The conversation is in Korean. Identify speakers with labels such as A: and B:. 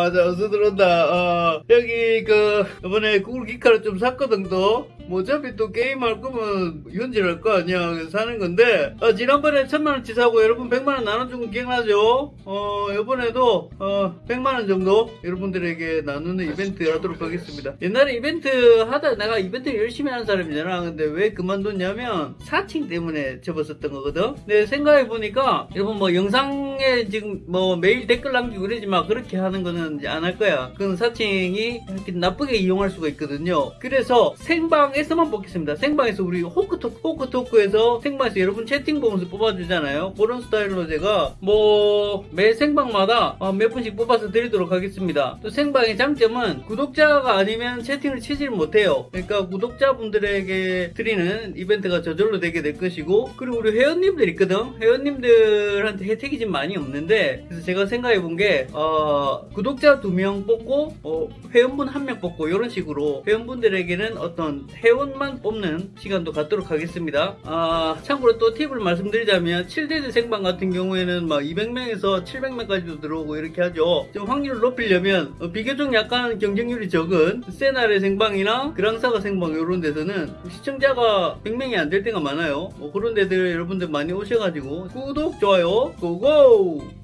A: 아, 자, 어서 들어온다. 어, 여기, 그, 이번에 구글 기카를 좀 샀거든, 또. 뭐, 어차피 또 게임할 거면 현질할 거 아니야. 사는 건데, 어, 지난번에 천만원치 사고 여러분 백만원 나눠준 거 기억나죠? 어, 이번에도, 어, 백만원 정도 여러분들에게 나누는 이벤트 하도록 하겠습니다. 옛날에 이벤트 하다 내가 이벤트 열심히 하는 사람이잖아. 근데 왜 그만뒀냐면, 사칭 때문에 접었었던 거거든? 근데 생각해보니까, 여러분 뭐 영상에 지금 뭐 매일 댓글 남기고 그러지만 그렇게 하는 거는 이제 안할 거야. 그건 사칭이 이렇게 나쁘게 이용할 수가 있거든요. 그래서 생방에서만 뽑겠습니다. 생방에서 우리 호크토크, 호크토크에서 생방에서 여러분 채팅 보면서 뽑아주잖아요. 그런 스타일로 제가 뭐 매 생방마다 어, 몇 분씩 뽑아서 드리도록 하겠습니다. 또 생방의 장점은 구독자가 아니면 채팅을 치질 못해요. 그러니까 구독자분들에게 드리는 이벤트가 저절로 되게 될 것이고 그리고 우리 회원님들 있거든. 회원님들한테 혜택이 좀 많이 없는데 그래서 제가 생각해 본게 어, 구독 자 두 명 뽑고 어, 회원분 한 명 뽑고 이런 식으로 회원분들에게는 어떤 회원만 뽑는 시간도 갖도록 하겠습니다. 아, 참고로 또 팁을 말씀드리자면 7대대 생방 같은 경우에는 막 200명에서 700명까지도 들어오고 이렇게 하죠. 좀 확률을 높이려면 어, 비교적 약간 경쟁률이 적은 세나의 생방이나 그랑사가 생방 이런 데서는 시청자가 100명이 안 될 때가 많아요. 뭐 그런 데들 여러분들 많이 오셔가지고 구독, 좋아요, 고고!